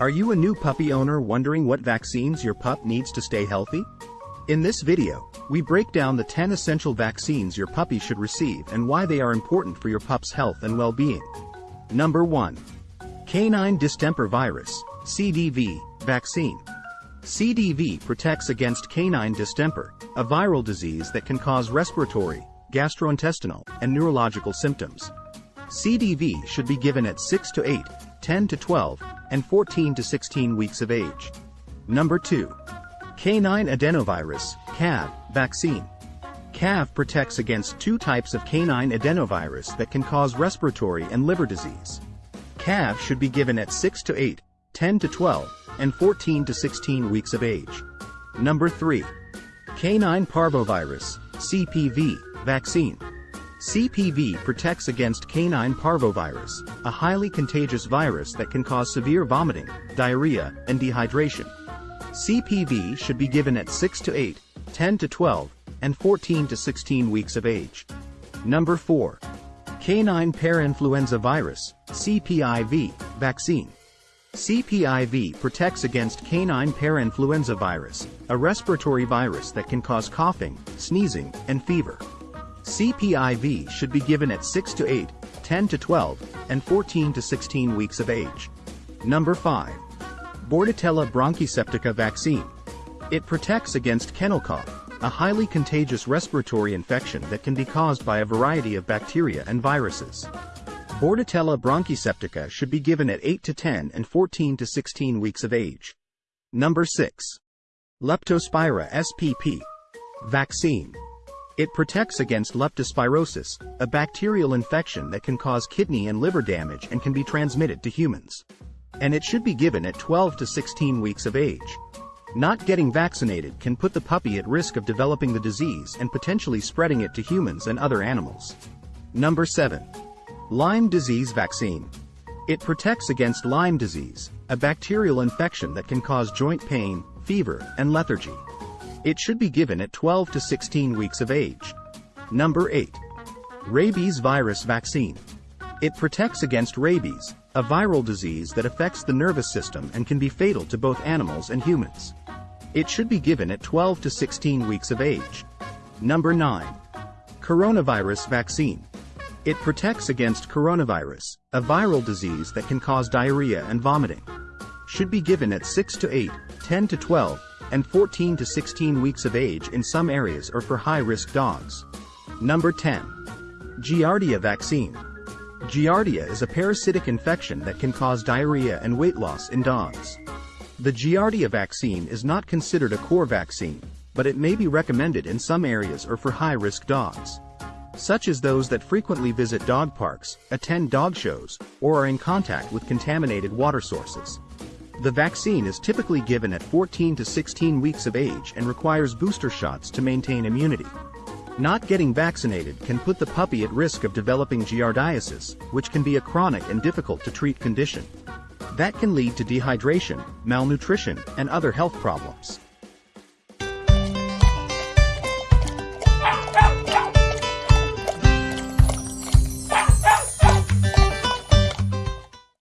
Are you a new puppy owner wondering what vaccines your pup needs to stay healthy? In this video, we break down the 10 essential vaccines your puppy should receive and why they are important for your pup's health and well-being. Number 1. Canine Distemper Virus, CDV, Vaccine. CDV protects against canine distemper, a viral disease that can cause respiratory, gastrointestinal, and neurological symptoms. CDV should be given at 6 to 8, 10 to 12, and 14 to 16 weeks of age. Number 2. Canine adenovirus, CAV, vaccine. CAV protects against two types of canine adenovirus that can cause respiratory and liver disease. CAV should be given at 6 to 8, 10 to 12, and 14 to 16 weeks of age. Number 3. Canine parvovirus, CPV, vaccine. CPV protects against canine parvovirus, a highly contagious virus that can cause severe vomiting, diarrhea, and dehydration. CPV should be given at 6 to 8, 10 to 12, and 14 to 16 weeks of age. Number 4. Canine Parainfluenza Virus, CPIV, vaccine. CPIV protects against canine parainfluenza virus, a respiratory virus that can cause coughing, sneezing, and fever. CPIV should be given at 6 to 8, 10 to 12, and 14 to 16 weeks of age. Number 5. Bordetella bronchiseptica vaccine. It protects against kennel cough, a highly contagious respiratory infection that can be caused by a variety of bacteria and viruses. Bordetella bronchiseptica should be given at 8 to 10 and 14 to 16 weeks of age. Number 6. Leptospira SPP. Vaccine. It protects against leptospirosis, a bacterial infection that can cause kidney and liver damage and can be transmitted to humans. And it should be given at 12 to 16 weeks of age. Not getting vaccinated can put the puppy at risk of developing the disease and potentially spreading it to humans and other animals. Number 7. Lyme disease vaccine. It protects against Lyme disease, a bacterial infection that can cause joint pain, fever, and lethargy. It should be given at 12 to 16 weeks of age. Number 8. Rabies virus vaccine. It protects against rabies, a viral disease that affects the nervous system and can be fatal to both animals and humans. It should be given at 12 to 16 weeks of age. Number 9. Coronavirus vaccine. It protects against coronavirus, a viral disease that can cause diarrhea and vomiting. Should be given at 6 to 8, 10 to 12, and 14 to 16 weeks of age in some areas or for high-risk dogs. Number 10. Giardia vaccine. Giardia is a parasitic infection that can cause diarrhea and weight loss in dogs. The Giardia vaccine is not considered a core vaccine, but it may be recommended in some areas or for high-risk dogs. Such as those that frequently visit dog parks, attend dog shows, or are in contact with contaminated water sources. The vaccine is typically given at 14 to 16 weeks of age and requires booster shots to maintain immunity. Not getting vaccinated can put the puppy at risk of developing giardiasis, which can be a chronic and difficult to treat condition. That can lead to dehydration, malnutrition, and other health problems.